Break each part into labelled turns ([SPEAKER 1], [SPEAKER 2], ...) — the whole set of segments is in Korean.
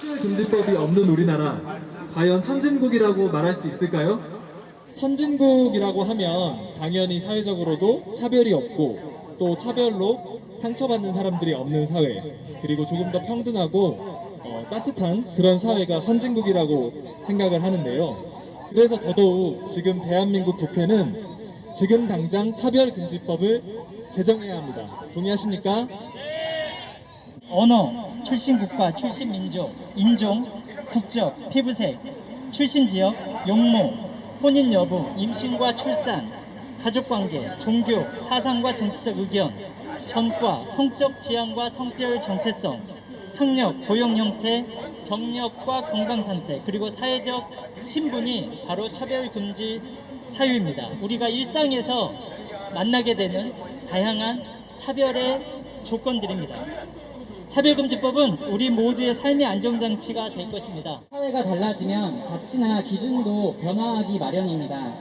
[SPEAKER 1] 차별금지법이 없는 우리나라 과연 선진국이라고 말할 수 있을까요?
[SPEAKER 2] 선진국이라고 하면 당연히 사회적으로도 차별이 없고 또 차별로 상처받는 사람들이 없는 사회 그리고 조금 더 평등하고 어, 따뜻한 그런 사회가 선진국이라고 생각을 하는데요. 그래서 더더욱 지금 대한민국 국회는 지금 당장 차별금지법을 제정해야 합니다. 동의하십니까?
[SPEAKER 3] 언어, 출신 국가, 출신 민족, 인종, 국적, 피부색, 출신 지역, 용모, 혼인 여부, 임신과 출산, 가족관계, 종교, 사상과 정치적 의견, 전과, 성적 지향과 성별 정체성, 학력, 고용 형태, 경력과 건강 상태, 그리고 사회적 신분이 바로 차별 금지 사유입니다. 우리가 일상에서 만나게 되는 다양한 차별의 조건들입니다. 차별금지법은 우리 모두의 삶의 안정장치가 될 것입니다.
[SPEAKER 4] 사회가 달라지면 가치나 기준도 변화하기 마련입니다.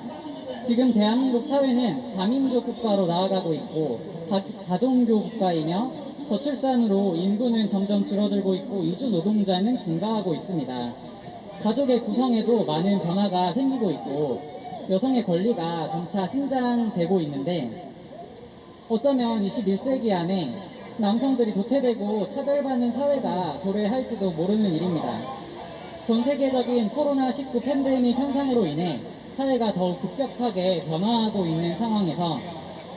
[SPEAKER 4] 지금 대한민국 사회는 다민족 국가로 나아가고 있고 다, 다종교 국가이며 저출산으로 인구는 점점 줄어들고 있고 이주 노동자는 증가하고 있습니다. 가족의 구성에도 많은 변화가 생기고 있고 여성의 권리가 점차 신장되고 있는데 어쩌면 21세기 안에 남성들이 도태되고 차별받는 사회가 도래할지도 모르는 일입니다. 전 세계적인 코로나19 팬데믹 현상으로 인해 사회가 더욱 급격하게 변화하고 있는 상황에서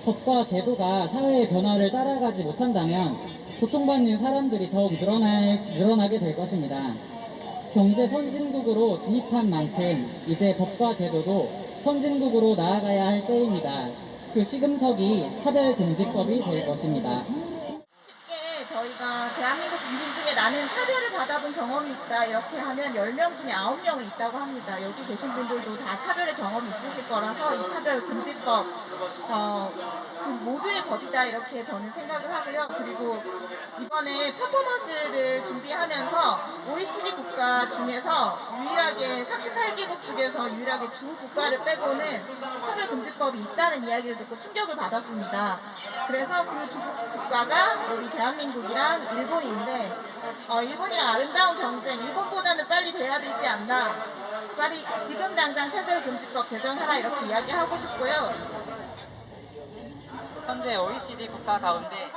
[SPEAKER 4] 법과 제도가 사회의 변화를 따라가지 못한다면 고통받는 사람들이 더욱 늘어날, 늘어나게 될 것입니다. 경제 선진국으로 진입한 만큼 이제 법과 제도도 선진국으로 나아가야 할 때입니다. 그 시금석이 차별금지법이 될 것입니다.
[SPEAKER 5] 대한민국 국민 중에 나는 차별을 받아본 경험이 있다 이렇게 하면 10명 중에 9명은 있다고 합니다. 여기 계신 분들도 다 차별의 경험이 있으실 거라서 이 차별 금지법 어, 그 모두의 법이다 이렇게 저는 생각을 하고요. 그리고 이번에 퍼포먼스를 준비하면서 OECD 국가 중에서 유일하게 38개국 중에서 유일하게 두 국가를 빼고는 차별 금지법이 있다는 이야기를 듣고 충격을 받았습니다. 그래서 그 두 국가가 우리 대한민국이랑 일본인데 어, 일본이랑 아름다운 경쟁, 일본보다는 빨리 돼야 되지 않나. 빨리 지금 당장 차별금지법 제정하라 이렇게 이야기하고 싶고요.
[SPEAKER 6] 현재 OECD 국가 가운데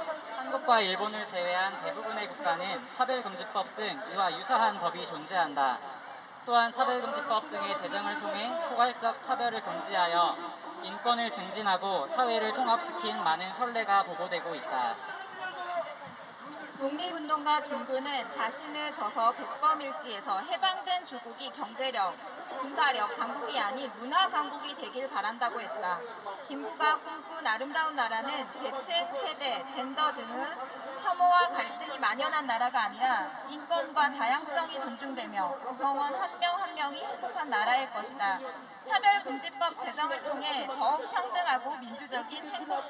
[SPEAKER 6] 한국과 일본을 제외한 대부분의 국가는 차별금지법 등 이와 유사한 법이 존재한다. 또한 차별금지법 등의 제정을 통해 포괄적 차별을 금지하여 인권을 증진하고 사회를 통합시킨 많은 선례가 보고되고 있다.
[SPEAKER 5] 독립운동가 김구는 자신을 져서 백범일지에서 해방된 조국이 경제력, 군사력 강국이 아닌 문화 강국이 되길 바란다고 했다. 김구가 꿈꾼 아름다운 나라는 계층, 세대, 젠더 등의 혐오와 갈등이 만연한 나라가 아니라 인권과 다양성이 존중되며 구성원 한 명 한 명이 행복한 나라일 것이다. 차별금지법 제정을 통해 더욱 평등하고 민주적인 행복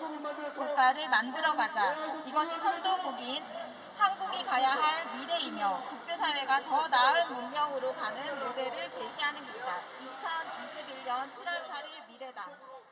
[SPEAKER 5] 국가를 만들어가자. 이것이 선도국인 한국이 가야 할 미래이며 국제사회가 더 나은 문명으로 가는 모델을 제시하는 것이다. 2021년 7월 8일 미래당